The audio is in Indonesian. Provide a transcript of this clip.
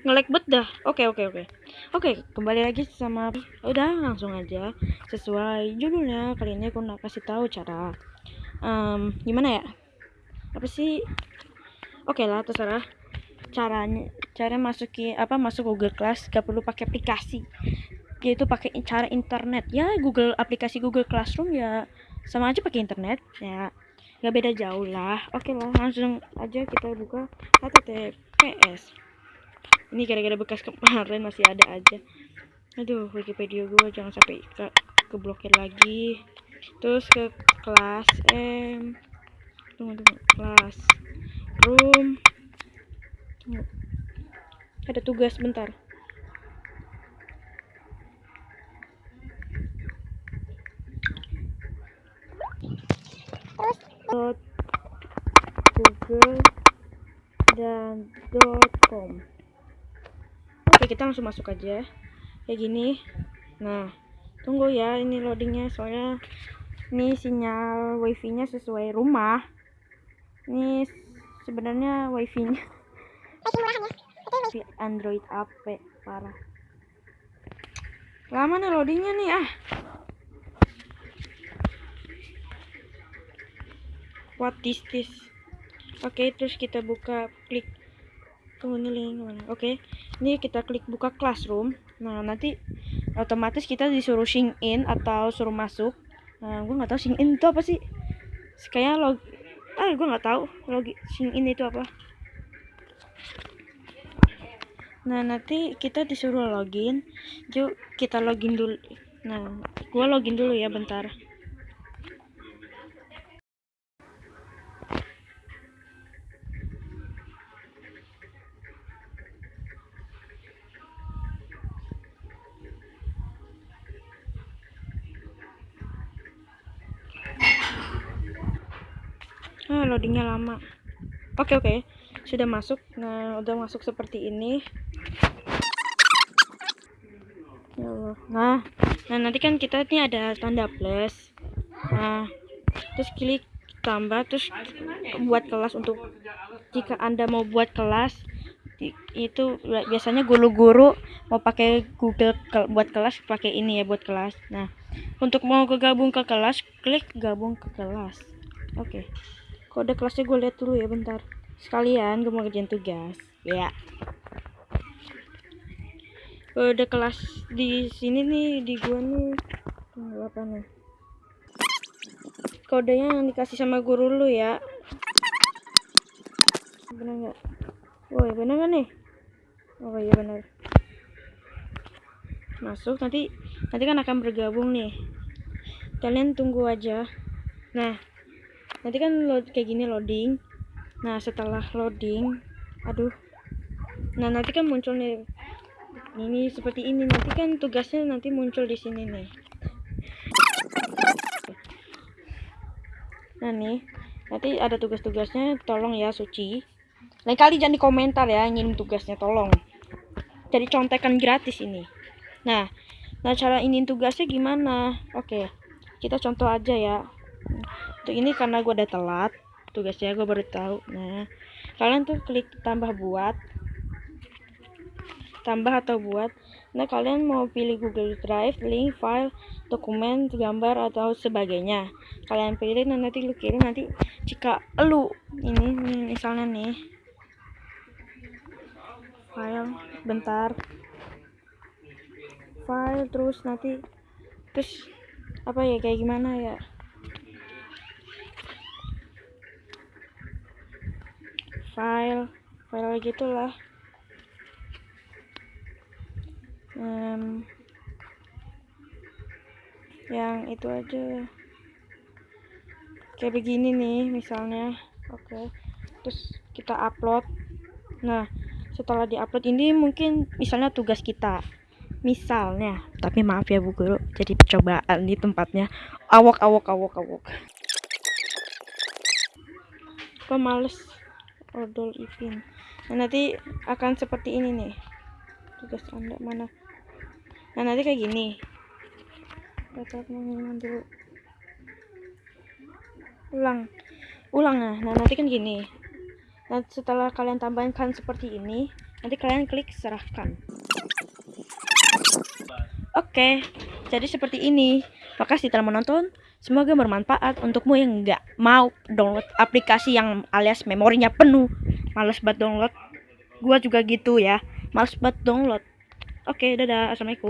ngelek bet dah. Oke oke oke. Oke kembali lagi sama udah langsung aja. Sesuai judulnya kali ini aku nak kasih tahu cara um, gimana ya? Apa sih? Oke lah terserah. Caranya cara masuki apa masuk Google Class gak perlu pakai aplikasi. Yaitu pakai cara internet. Ya Google aplikasi Google Classroom ya sama aja pakai internet ya. Nggak beda jauh lah. Oke lah langsung aja kita buka https ini gara-gara bekas kemarin masih ada aja. Aduh Wikipedia gue jangan sampai ke keblokir lagi. Terus ke kelas M. Tunggu tunggu. Kelas room. Tunggu. Ada tugas bentar. Dot google dan dot com kita langsung masuk aja. Kayak gini. Nah tunggu ya ini loadingnya soalnya ini sinyal wifi nya sesuai rumah. Ini sebenarnya wifi nya Android AP parah. Lama nih loadingnya nih ah. What is this? Oke okay, terus kita buka klik tunggu ini link mana? Oke. Okay. ini kita klik buka classroom. Nah nanti otomatis kita disuruh sign in atau suruh masuk. Nah gue nggak tahu sign in itu apa sih. Kayak log ah gue nggak tahu log sign in itu apa. Nah nanti kita disuruh login. Yuk kita login dulu. Nah gue login dulu ya bentar ah, loadingnya lama. Oke oke. Sudah masuk. Nah udah masuk seperti ini. Ya Allah. Nah nah nanti kan kita ini ada tanda plus. Nah terus klik tambah terus buat kelas untuk jika anda mau buat kelas itu biasanya guru-guru mau pakai Google ke, buat kelas pakai ini ya buat kelas. Nah untuk mau kegabung ke kelas klik gabung ke kelas. Oke. okay kode kelasnya gue lihat dulu ya bentar. Sekalian gue mau kerjain tugas. Ya. Kode kelas di sini nih di gue nih. Tunggu apa nih? Kodenya yang dikasih sama guru lu ya. Bener nggak? Woi bener nggak nih? Oh iya bener. Masuk nanti nanti kan akan bergabung nih. Kalian tunggu aja. Nah nanti kan load kayak gini loading. Nah setelah loading aduh. Nah nanti kan muncul nih. Ini seperti ini. Nanti kan tugasnya nanti muncul di sini nih. Nah nih. Nanti ada tugas-tugasnya tolong ya suci. Lain kali jangan di komentar ya ingin tugasnya tolong. Jadi contekan gratis ini. Nah nah cara ingin tugasnya gimana? Oke kita contoh aja ya untuk ini karena gue udah telat tugasnya gue baru tahu. Nah kalian tuh klik tambah buat tambah atau buat. Nah kalian mau pilih Google Drive link file dokumen gambar atau sebagainya. Kalian pilih nah nanti lu kirim nanti jika lu ini misalnya nih file bentar. File terus nanti terus apa ya kayak gimana ya file file gitulah. Um, yang itu aja. Kayak begini nih misalnya. Oke okay. terus kita upload. Nah setelah diupload ini mungkin misalnya tugas kita. Misalnya tapi maaf ya bu guru jadi percobaan di tempatnya. Awok awok awok awok. Kok odol ipin nah nanti akan seperti ini nih. Tugas anda mana? Nah nanti kayak gini. Dapat mengirim dulu. Ulang. Ulang nah. Nah nanti kan gini. Nah, setelah kalian tambahkan seperti ini, nanti kalian klik serahkan. Oke, jadi seperti ini. Makasih telah menonton. Semoga bermanfaat untukmu yang nggak mau download aplikasi yang alias memorinya penuh. Males banget download. Gua juga gitu ya. Males banget download. Oke, dadah. Assalamualaikum.